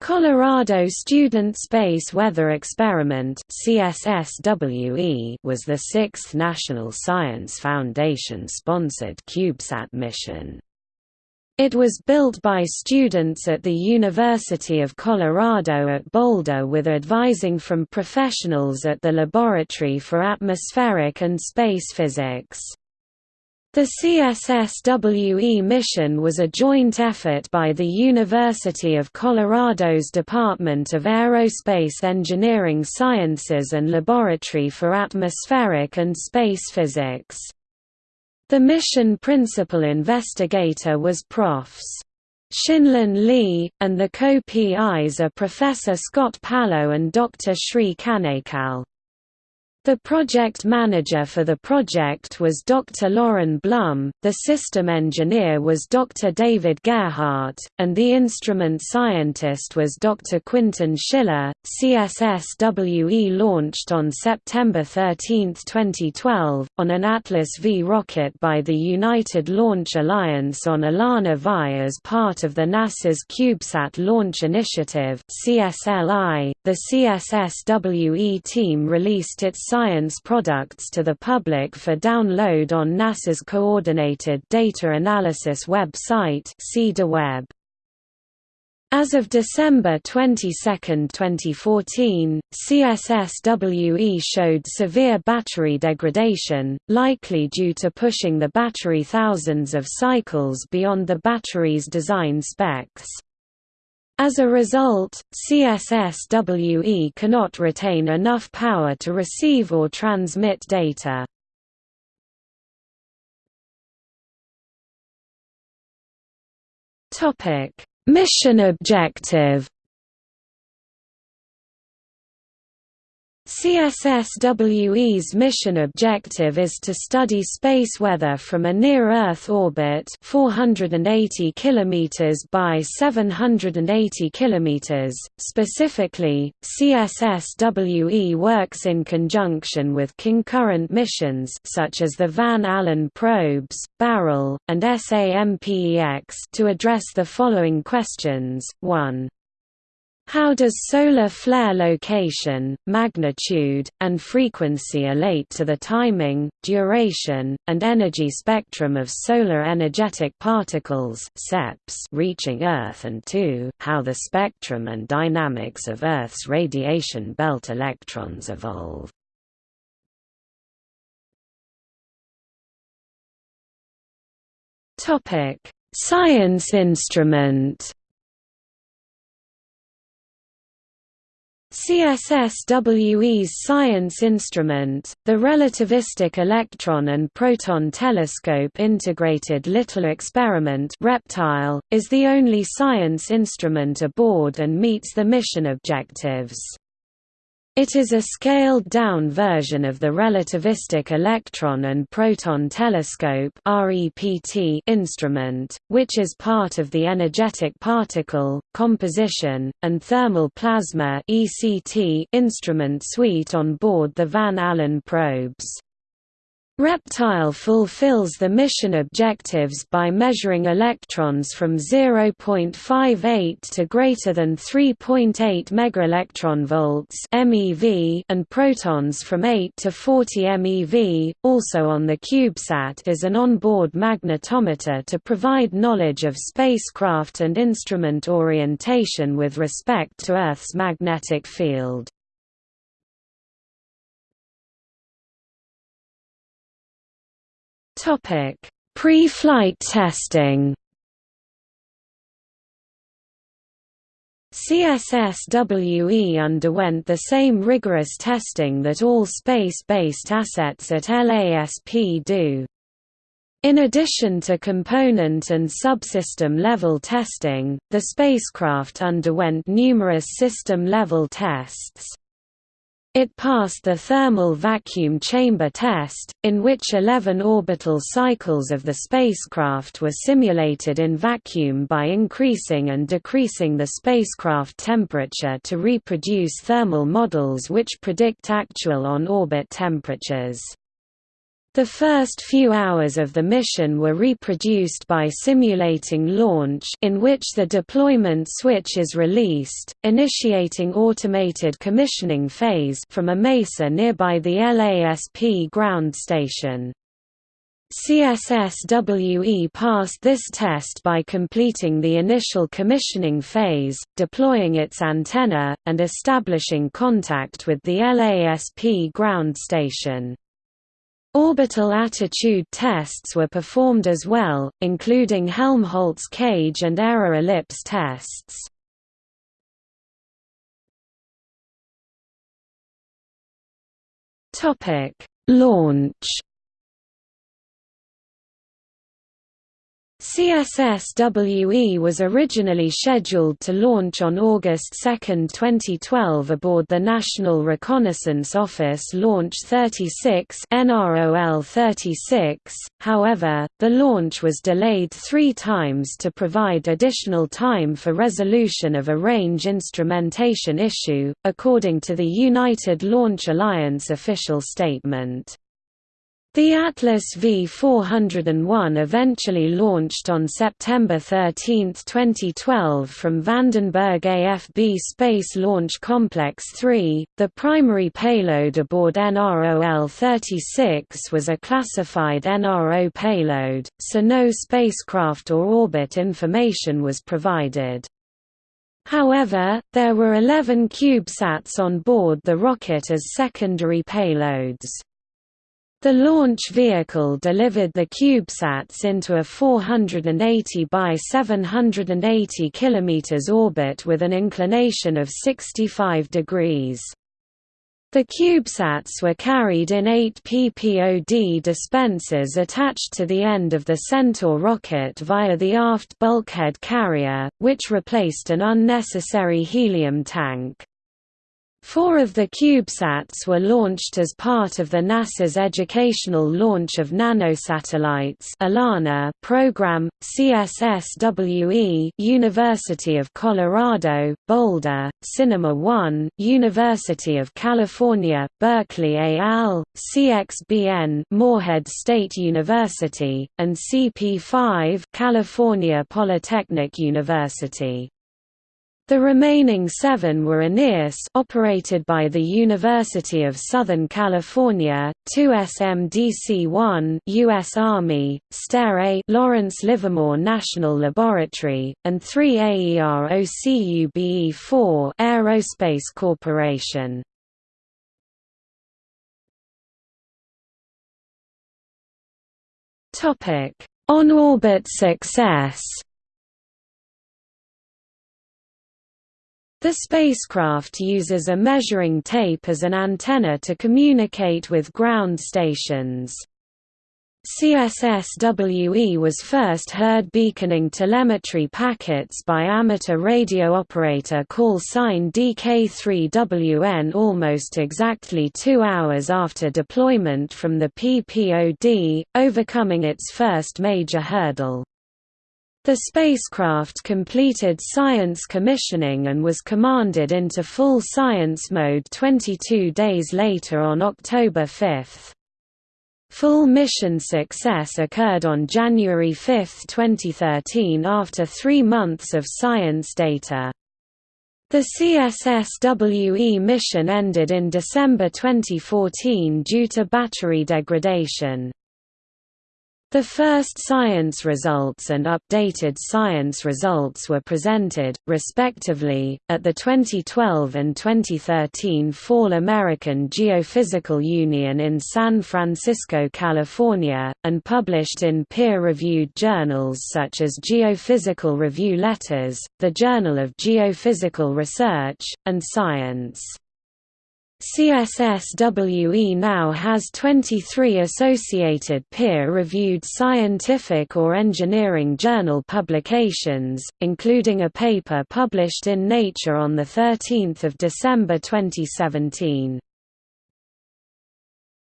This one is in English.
Colorado Student Space Weather Experiment was the sixth National Science Foundation-sponsored CubeSat mission. It was built by students at the University of Colorado at Boulder with advising from professionals at the Laboratory for Atmospheric and Space Physics. The CSSWE mission was a joint effort by the University of Colorado's Department of Aerospace Engineering Sciences and Laboratory for Atmospheric and Space Physics. The mission principal investigator was Profs. Xinlin Li, and the co-PIs are Professor Scott Palo and Dr. Shri Kanekal. The project manager for the project was Dr. Lauren Blum, the system engineer was Dr. David Gerhardt, and the instrument scientist was Dr. Quintin Schiller. CSSWE launched on September 13, 2012, on an Atlas V rocket by the United Launch Alliance on ELaNa VI as part of the NASA's CubeSat Launch Initiative. CSLI. The CSSWE team released its science products to the public for download on NASA's Coordinated Data Analysis website. As of December 22, 2014, CSSWE showed severe battery degradation, likely due to pushing the battery thousands of cycles beyond the battery's design specs. As a result, CSSWE cannot retain enough power to receive or transmit data. Mission objective CSSWE's mission objective is to study space weather from a near-Earth orbit 480 km by 780 km. Specifically, CSSWE works in conjunction with concurrent missions such as the Van Allen probes, Barrel, and SAMPEX to address the following questions, 1. How does solar flare location, magnitude, and frequency relate to the timing, duration, and energy spectrum of solar energetic particles SEPs reaching Earth and 2. How the spectrum and dynamics of Earth's radiation belt electrons evolve. Science instrument CSSWE's science instrument, the Relativistic Electron and Proton Telescope Integrated Little Experiment Reptile, is the only science instrument aboard and meets the mission objectives. It is a scaled-down version of the relativistic electron and proton telescope instrument, which is part of the energetic particle, composition, and thermal plasma instrument suite on board the Van Allen probes. Reptile fulfills the mission objectives by measuring electrons from 0.58 to greater than 3.8 megaelectronvolts (MeV) and protons from 8 to 40 MeV. Also on the CubeSat is an onboard magnetometer to provide knowledge of spacecraft and instrument orientation with respect to Earth's magnetic field. Pre-flight testing. CSSWE underwent the same rigorous testing that all space-based assets at LASP do. In addition to component and subsystem level testing, the spacecraft underwent numerous system-level tests. It passed the thermal vacuum chamber test, in which 11 orbital cycles of the spacecraft were simulated in vacuum by increasing and decreasing the spacecraft temperature to reproduce thermal models which predict actual on-orbit temperatures. The first few hours of the mission were reproduced by simulating launch in which the deployment switch is released, initiating automated commissioning phase from a mesa nearby the LASP ground station. CSSWE passed this test by completing the initial commissioning phase, deploying its antenna, and establishing contact with the LASP ground station. Orbital attitude tests were performed as well, including Helmholtz cage and error ellipse tests. Launch CSSWE was originally scheduled to launch on August 2, 2012 aboard the National Reconnaissance Office Launch 36 NROL 36, however, the launch was delayed three times to provide additional time for resolution of a range instrumentation issue, according to the United Launch Alliance official statement. The Atlas V401 eventually launched on September 13, 2012 from Vandenberg AFB Space Launch Complex 3. The primary payload aboard NROL-36 was a classified NRO payload, so no spacecraft or orbit information was provided. However, there were 11 CubeSats on board the rocket as secondary payloads. The launch vehicle delivered the CubeSats into a 480 by 780 km orbit with an inclination of 65 degrees. The CubeSats were carried in eight PPOD dispensers attached to the end of the Centaur rocket via the aft bulkhead carrier, which replaced an unnecessary helium tank. Four of the CubeSats were launched as part of the NASA's Educational Launch of Nanosatellites (ELaNa) program. CSSWE, University of Colorado, Boulder, Cinema 1, University of California, Berkeley al. CXBN, Morehead State University, and CP5, California Polytechnic University. The remaining seven were Aeneas operated by the University of Southern California, 2 SMDC-1 US Army, STARE-A Lawrence Livermore National Laboratory, and 3 AEROCUBE-4 Aerospace Corporation. On-orbit success The spacecraft uses a measuring tape as an antenna to communicate with ground stations. CSSWE was first heard beaconing telemetry packets by amateur radio operator call sign DK3WN almost exactly two hours after deployment from the PPOD, overcoming its first major hurdle. The spacecraft completed science commissioning and was commanded into full science mode 22 days later on October 5. Full mission success occurred on January 5, 2013 after three months of science data. The CSSWE mission ended in December 2014 due to battery degradation. The first science results and updated science results were presented, respectively, at the 2012 and 2013 Fall American Geophysical Union in San Francisco, California, and published in peer-reviewed journals such as Geophysical Review Letters, the Journal of Geophysical Research, and Science. CSSWE now has 23 associated peer-reviewed scientific or engineering journal publications, including a paper published in Nature on 13 December 2017.